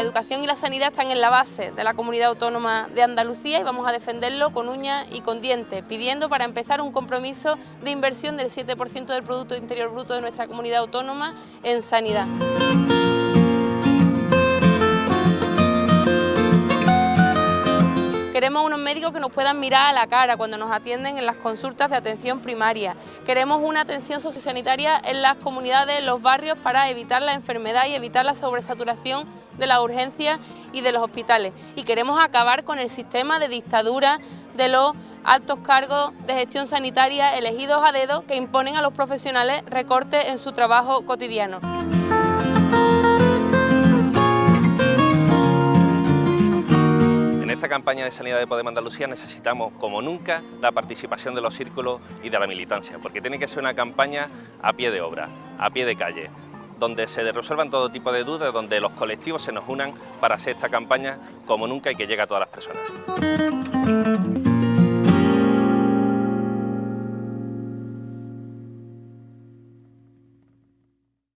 educación y la sanidad están en la base de la comunidad autónoma de Andalucía y vamos a defenderlo con uñas y con dientes, pidiendo para empezar un compromiso de inversión del 7% del Producto Interior Bruto de nuestra comunidad autónoma en sanidad. Queremos unos médicos que nos puedan mirar a la cara cuando nos atienden en las consultas de atención primaria. Queremos una atención sociosanitaria en las comunidades, en los barrios, para evitar la enfermedad y evitar la sobresaturación de las urgencias y de los hospitales. Y queremos acabar con el sistema de dictadura de los altos cargos de gestión sanitaria elegidos a dedo que imponen a los profesionales recortes en su trabajo cotidiano. Esta campaña de sanidad de Podemos Andalucía necesitamos, como nunca, la participación de los círculos y de la militancia, porque tiene que ser una campaña a pie de obra, a pie de calle, donde se resuelvan todo tipo de dudas, donde los colectivos se nos unan para hacer esta campaña como nunca y que llegue a todas las personas.